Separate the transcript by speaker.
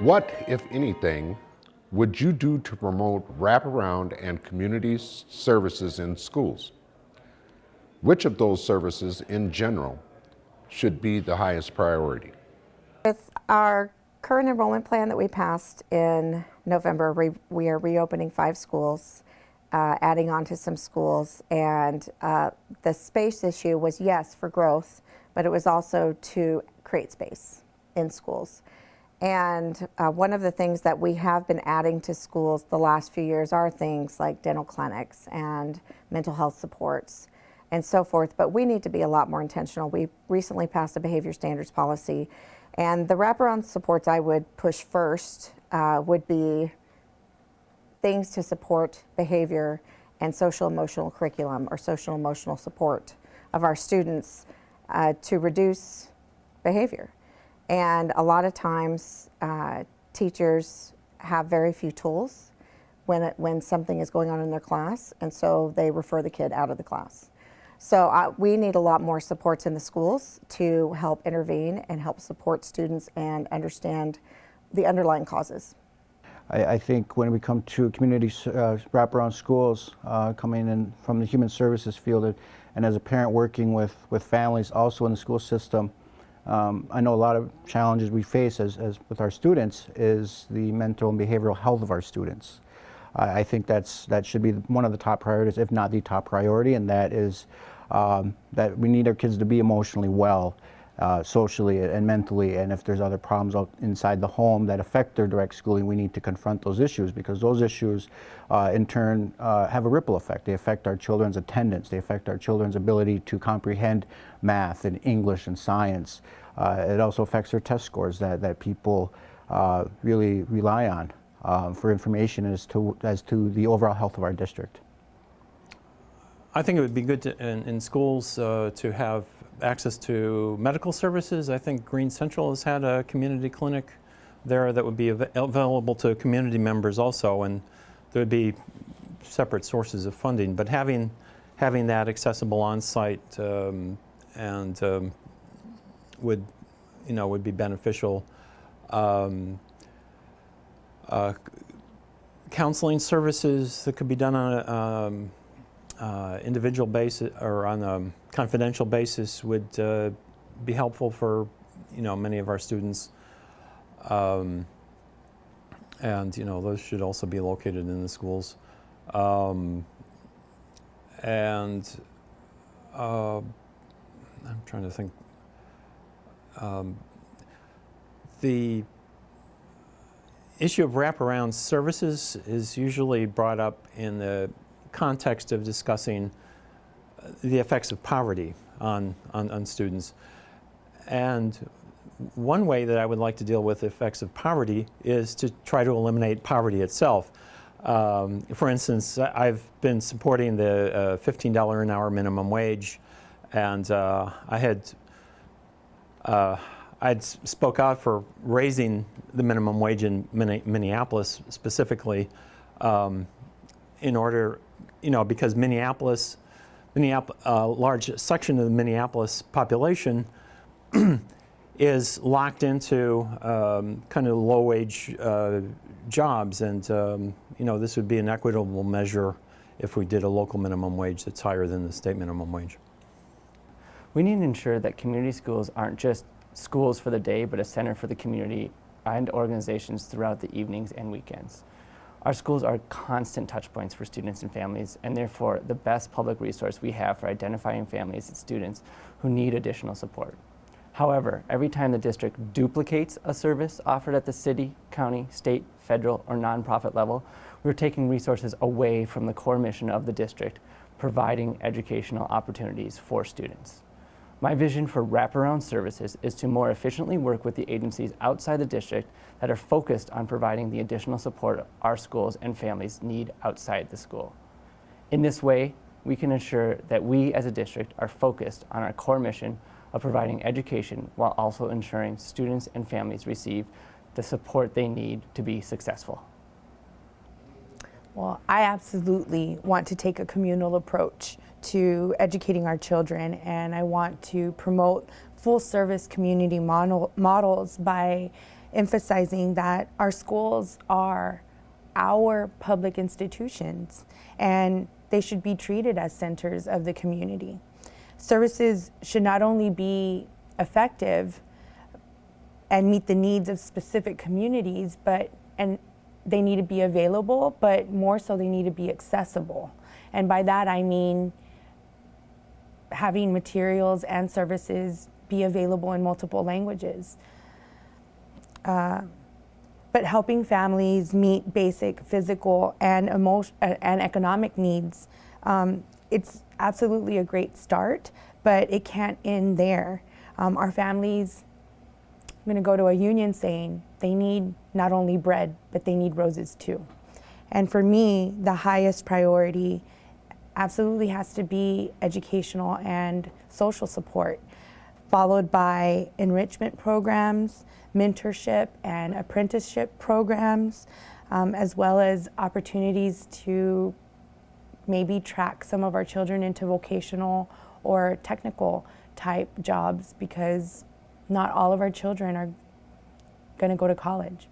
Speaker 1: What, if anything, would you do to promote wraparound and community services in schools? Which of those services in general should be the highest priority?
Speaker 2: With our current enrollment plan that we passed in November, we, we are reopening five schools, uh, adding on to some schools, and uh, the space issue was yes for growth, but it was also to create space in schools. And uh, one of the things that we have been adding to schools the last few years are things like dental clinics and mental health supports and so forth, but we need to be a lot more intentional. We recently passed a behavior standards policy, and the wraparound supports I would push first uh, would be things to support behavior and social emotional curriculum or social emotional support of our students uh, to reduce behavior. And a lot of times, uh, teachers have very few tools when, it, when something is going on in their class, and so they refer the kid out of the class. So uh, we need a lot more supports in the schools to help intervene and help support students and understand the underlying causes.
Speaker 3: I, I think when we come to community uh, wraparound schools, uh, coming in from the human services field, and as a parent working with, with families also in the school system, um, I know a lot of challenges we face as, as with our students is the mental and behavioral health of our students. I, I think that's that should be one of the top priorities, if not the top priority, and that is um, that we need our kids to be emotionally well, uh, socially and mentally, and if there's other problems inside the home that affect their direct schooling, we need to confront those issues because those issues, uh, in turn, uh, have a ripple effect. They affect our children's attendance. They affect our children's ability to comprehend math and English and science. Uh, it also affects their test scores that, that people uh, really rely on um, for information as to, as to the overall health of our district.
Speaker 4: I think it would be good to, in, in, schools uh, to have access to medical services. I think Green Central has had a community clinic there that would be av available to community members also, and there would be separate sources of funding. But having having that accessible on site um, and um, would you know would be beneficial. Um, uh, counseling services that could be done on a um, uh, individual basis or on a confidential basis would uh, be helpful for you know many of our students. Um, and you know those should also be located in the schools. Um, and uh, I'm trying to think. Um, the issue of wraparound services is usually brought up in the context of discussing uh, the effects of poverty on, on, on, students. And one way that I would like to deal with the effects of poverty is to try to eliminate poverty itself. Um, for instance, I've been supporting the uh, $15 an hour minimum wage, and uh, I had uh, I'd spoke out for raising the minimum wage in Minneapolis specifically um, in order, you know, because Minneapolis, Minneapolis, a uh, large section of the Minneapolis population is locked into um, kind of low wage uh, jobs and, um, you know, this would be an equitable measure if we did a local minimum wage that's higher than the state minimum wage.
Speaker 5: We need to ensure that community schools aren't just schools for the day, but a center for the community and organizations throughout the evenings and weekends. Our schools are constant touch points for students and families, and therefore the best public resource we have for identifying families and students who need additional support. However, every time the district duplicates a service offered at the city, county, state, federal, or nonprofit level, we're taking resources away from the core mission of the district, providing educational opportunities for students. My vision for wraparound services is to more efficiently work with the agencies outside the district that are focused on providing the additional support our schools and families need outside the school. In this way, we can ensure that we as a district are focused on our core mission of providing education while also ensuring students and families receive the support they need to be successful.
Speaker 6: Well, I absolutely want to take a communal approach to educating our children and I want to promote full service community model, models by emphasizing that our schools are our public institutions and they should be treated as centers of the community. Services should not only be effective and meet the needs of specific communities, but and they need to be available, but more so they need to be accessible. And by that I mean having materials and services be available in multiple languages. Uh, but helping families meet basic physical and emotion uh, and economic needs, um, it's absolutely a great start, but it can't end there. Um, our families, I'm going to go to a union saying they need not only bread, but they need roses too. And for me, the highest priority absolutely has to be educational and social support, followed by enrichment programs, mentorship and apprenticeship programs, um, as well as opportunities to maybe track some of our children into vocational or technical type jobs because not all of our children are going to go to college.